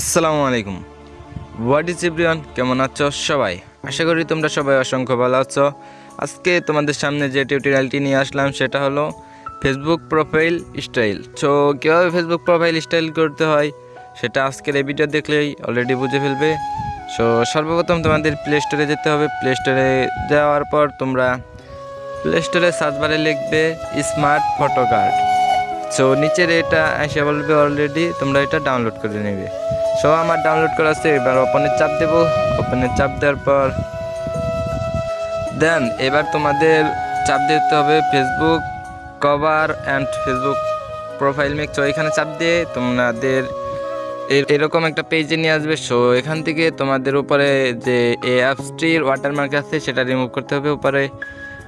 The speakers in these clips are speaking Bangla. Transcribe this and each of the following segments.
আসসালামু আলাইকুম। হোয়াট ইজ এভরিওয়ান কেমন আছো সবাই? আশা করি তোমরা সবাই অসংখ্য ভালো আছো। আজকে তোমাদের সামনে যে টিউটোরিয়ালটি নিয়ে আসলাম, সেটা হলো ফেসবুক প্রোফাইল স্টাইল সো কীভাবে ফেসবুক প্রোফাইল স্টাইল করতে হয়, সেটা আজকের এই ভিডিও দেখলেই অলরেডি বুঝে ফেলবে। সো সর্বপ্রথম তোমাদের প্লে স্টোরে যেতে হবে। প্লে স্টোরে যাওয়ার পর তোমরা প্লে স্টোরে সার্চ বারে লিখবে স্মার্ট ফটো কার্ড সো নিচের এটা এসে বলবে অলরেডি তোমরা এটা ডাউনলোড করে নেবে। সো আমার ডাউনলোড করা আছে, এবার ওপেনের চাপ দেবো। ওপেনের চাপ দেওয়ার পর দেন এবার তোমাদের চাপ দিতে হবে Facebook cover and Facebook profile mix so এখানে চাপ দিয়ে তোমাদের এর- এরকম একটা পেজে নিয়ে আসবে। সো এখান থেকে তোমাদের উপরে যে এই অ্যাপসটির ওয়াটারমার্ক আছে, সেটা রিমুভ করতে হবে উপরে।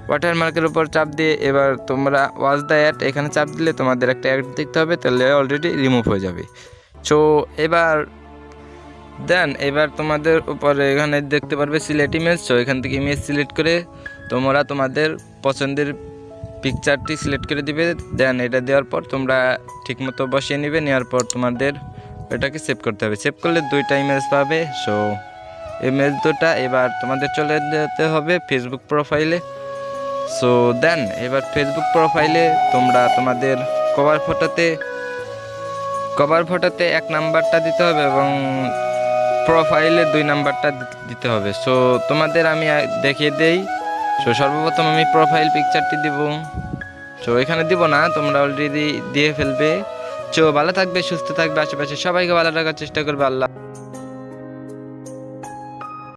ওয়াটারমার্কের উপর চাপ দিয়ে এবার তোমরা ওয়াচ দ্য অ্যাড এখানে চাপ দিলে তোমাদের একটা অ্যাড দেখতে হবে, তাহলে অলরেডি রিমুভ হয়ে যাবে। সো এবার দেন এবার তোমাদের উপরে এখানে দেখতে পারবে সিলেক্ট ইমেজ সো এখান থেকে ইমেজ সিলেক্ট করে তোমরা তোমাদের পছন্দের পিকচারটি সিলেক্ট করে দিবে দেন এটা দেওয়ার পর তোমরা ঠিকমতো বসিয়ে নেবে, নেওয়ার পর তোমাদের এটাকে সেভ করতে হবে। সেভ করলে দুইটা ইমেজ পাবে সো ইমেজ দুটা এবার তোমাদের চলে যেতে হবে ফেসবুক প্রোফাইলে সো দেন এবার ফেসবুক প্রোফাইলে তোমরা তোমাদের কভার ফটোতে কভার ফটোতে এক নাম্বারটা দিতে হবে এবং প্রোফাইলে দুই নাম্বারটা দিতে হবে। সো তোমাদের আমি দেখিয়ে দেই। সো সর্বপ্রথম আমি প্রোফাইল পিকচারটি দিব। সো এখানে দিব না, তোমরা অলরেডি দিয়ে ফেলবে। সো ভালো থাকবে, সুস্থ থাকবে, আশেপাশে সবাইকে ভালো রাখার চেষ্টা করবে, আল্লাহ